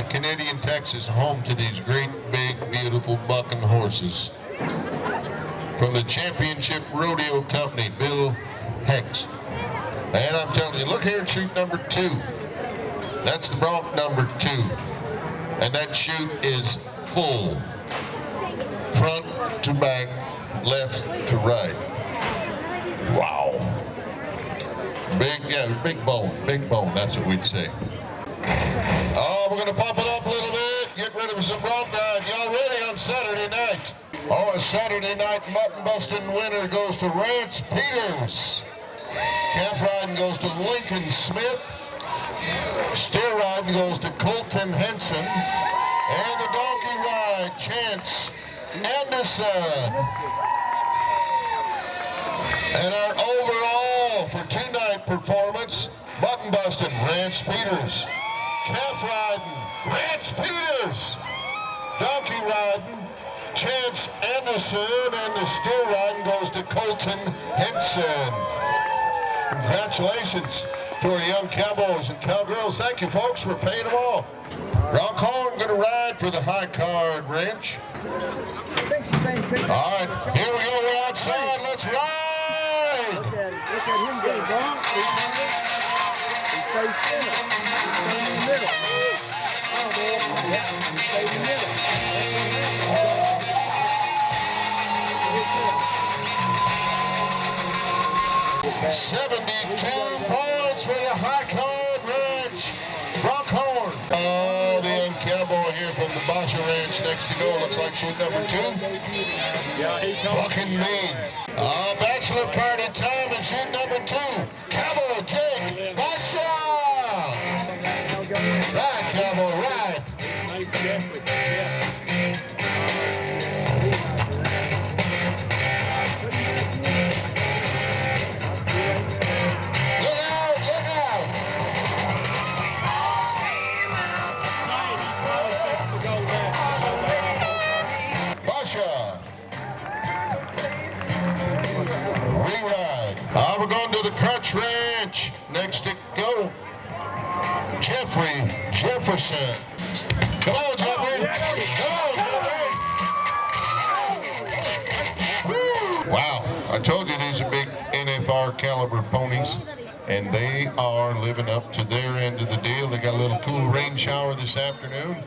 right, Canadian Texas, home to these great, big, beautiful bucking horses. From the Championship Rodeo Company, Bill Hex. And I'm telling you, look here at chute number two. That's the bronc number two. And that chute is full. Front to back, left to right. Wow. Big, yeah, big bone, big bone, that's what we'd say. Oh, we're going to pump it up a little bit, get rid of some bronc ride. Y'all ready on Saturday night? Oh, a Saturday night mutton busting winner goes to Rance Peters. Calf riding goes to Lincoln Smith. Steer riding goes to Colton Henson. And the donkey ride, Chance Anderson. And our overall for two-night performance, mutton busting, Rance Peters. Calf riding, Rance Peters. Donkey riding, Chance Anderson. And the steer riding goes to Colton Henson. Congratulations to our young cowboys and cowgirls. Thank you, folks, for paying them off. Rock Horn going to ride for the high card ranch. All right, here we go. We're outside. Let's ride. Stays center. He stays in the middle. Seventy-two points for the high card ranch. Rock Horn. Oh, the young cowboy here from the Basha Ranch next to go. Looks like chute number two. Fucking mean. Uh, bachelor party time and chute number two. The Crutch Ranch. Next to go. Jeffrey Jefferson. Come on, Jeffrey. Oh, Come on, Jeffrey. Wow. I told you these are big NFR caliber ponies. And they are living up to their end of the deal. They got a little cool rain shower this afternoon.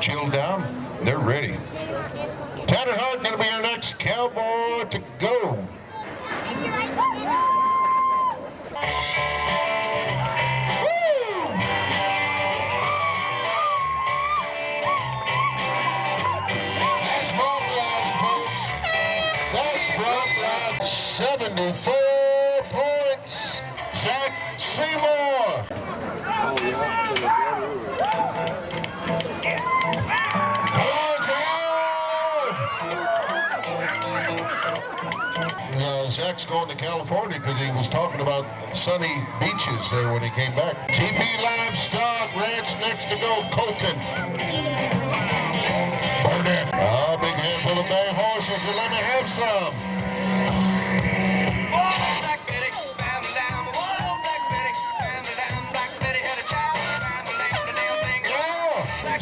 Chilled down. They're ready. Tanner Hart going to be our next cowboy to go. Zach Seymour. Zach's going to California because he was talking about sunny beaches there when he came back. TP Livestock Ranch next to go, Colton. Burn Burnett. Ah, big handful of bay horses, so let me have some.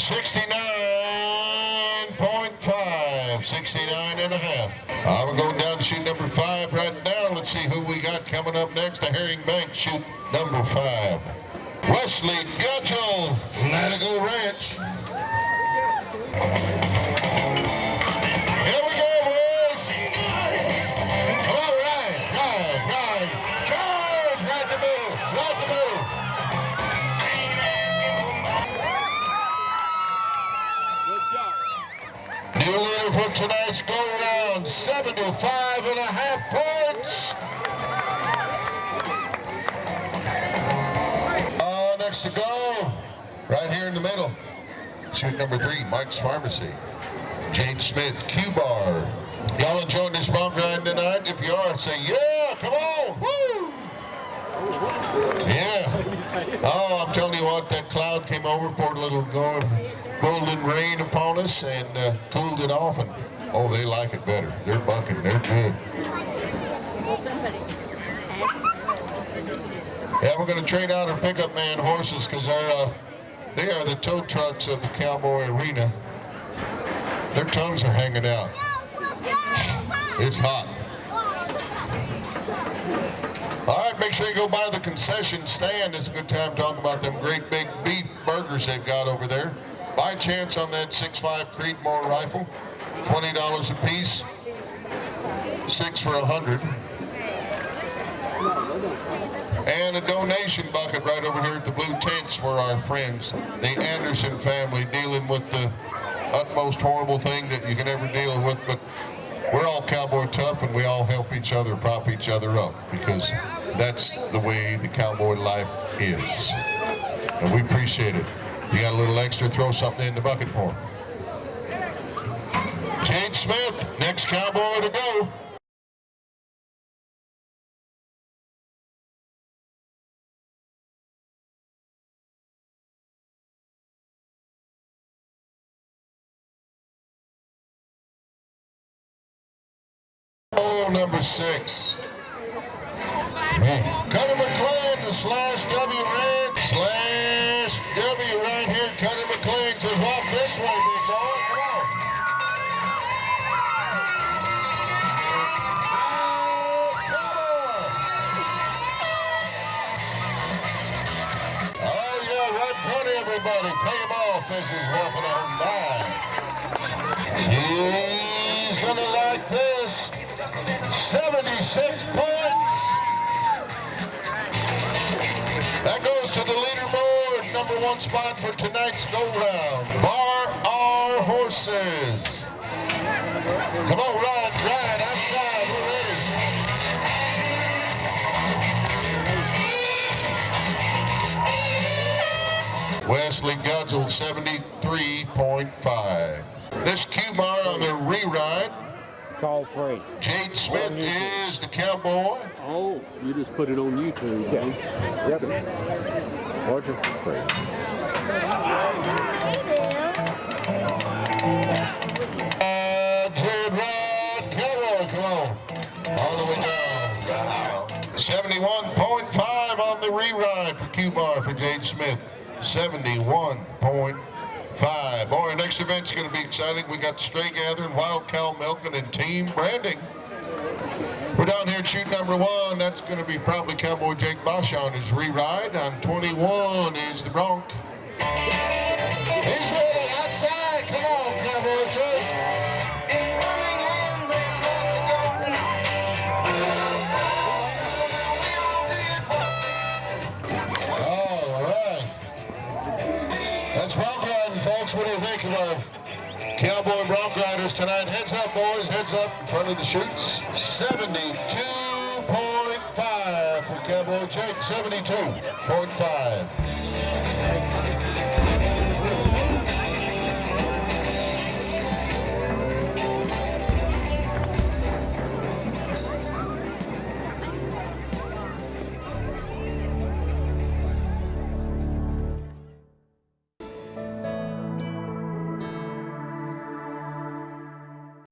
69.5, 69 and a half. We're going down to chute number five right now. Let's see who we got coming up next to Herring Bank, chute number five. Wesley Gutchell, Let It Go Ranch. For tonight's go round, 75 and a half points. Uh, next to go, right here in the middle. Chute number three, Mike's Pharmacy. Jade Smith, Q-Bar. Y'all enjoying this bronc ride tonight? If you are, say yeah, come on, woo! Yeah. Oh, I'm telling you what, that cloud came over, poured a little golden rain upon us and uh, cooled it off. And oh, they like it better. They're bucking. They're good. Yeah, we're going to trade out our pickup man horses because they're uh, They are the tow trucks of the Cowboy Arena. Their tongues are hanging out. It's hot. Sure you go by the concession stand. It's a good time to talk about them great big beef burgers they've got over there. By chance on that 6.5 Creedmoor rifle, $20 a piece, six for a 100 and a donation bucket right over here at the blue tents for our friends, the Anderson family, dealing with the utmost horrible thing that you can ever deal with. But we're all cowboy tough, and we all help each other, prop each other up, because that's the way the cowboy life is. And we appreciate it. You got a little extra, throw something in the bucket for him. Jade Smith, next cowboy to go. Number six. Cuddy McLean, the slash W red, slash W right here. Cuddy McLean says, walk this way, big boy. Oh. Oh, everybody. Pay him off as he's walking on by. He's gonna like this. 76 points. That goes to the leaderboard. Number one spot for tonight's go round. Bar our horses. Come on, ride, ride outside. We're ready. Wesley Gudzel, 73.5. This Q-Bar on the re-ride. Call free. Jade Smith is the cowboy. Oh, you just put it on YouTube, yeah. Yep. Watch it for free. Uh, Jared Rod Cowboy, come on. All the way down. 71.5 on the re-ride for Q-Bar for Jade Smith. 71.5. Boy, our next event's going to be exciting. We got Stray Gathering, Wild Cow Milking, and Team Branding. We're down here at chute number one. That's going to be probably Cowboy Jake Bosch on his re-ride. On 21 is the Bronc. He's ready cowboy bronc riders tonight? Heads up, boys. Heads up in front of the chutes. 72.5 for Cowboy Jake. 72.5.